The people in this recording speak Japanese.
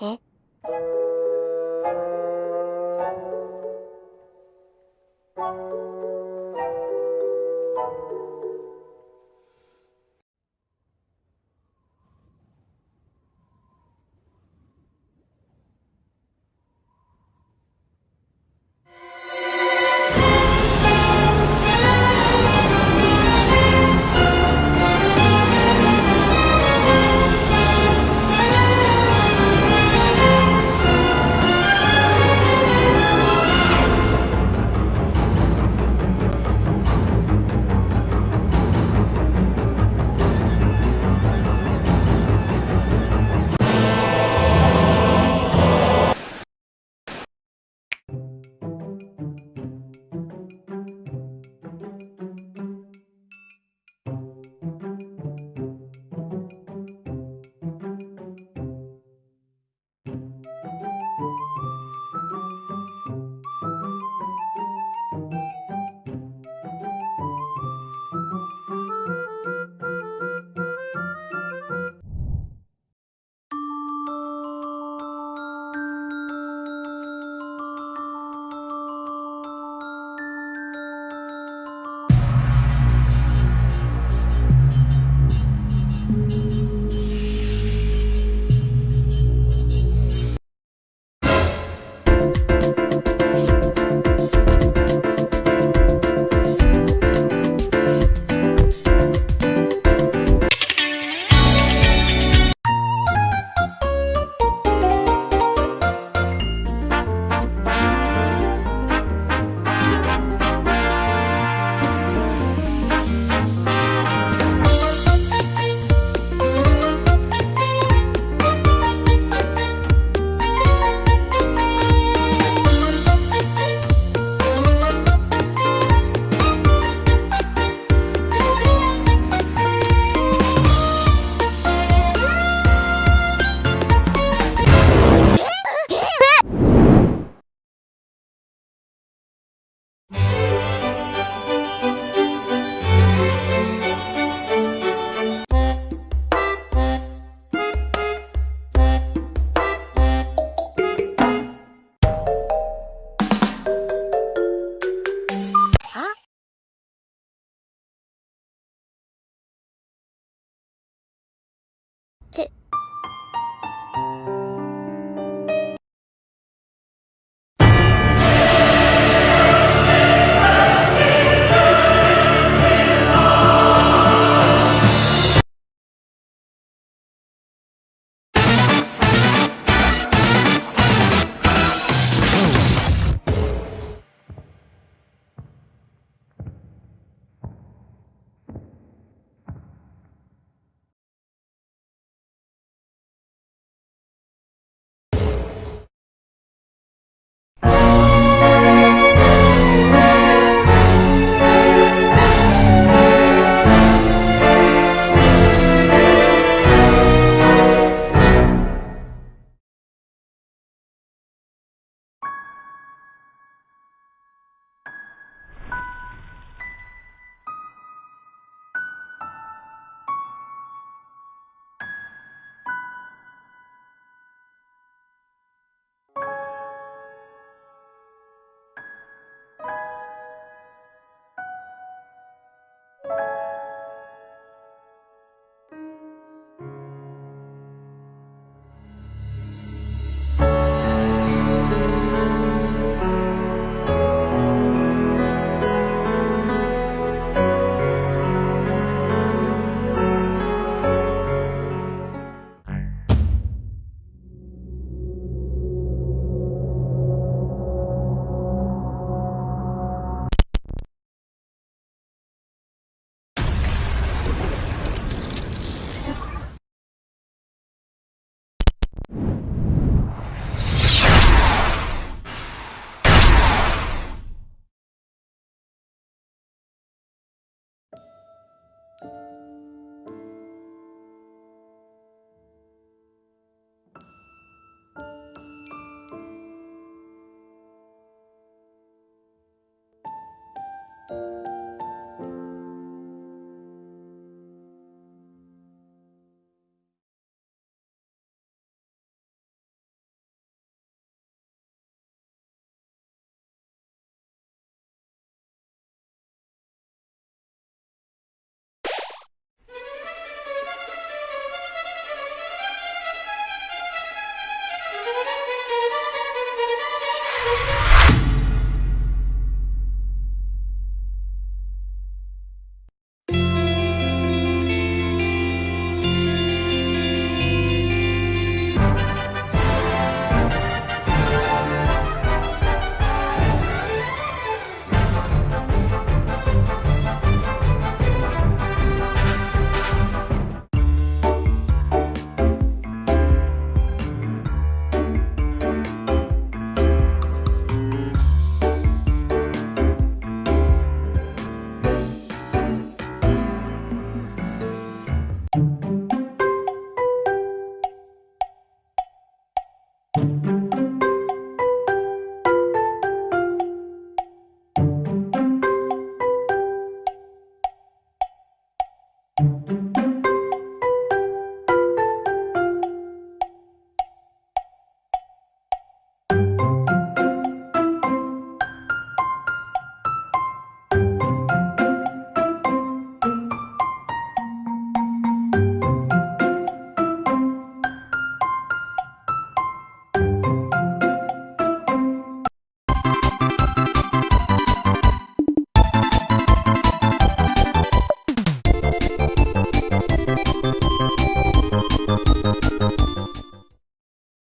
え？Bye.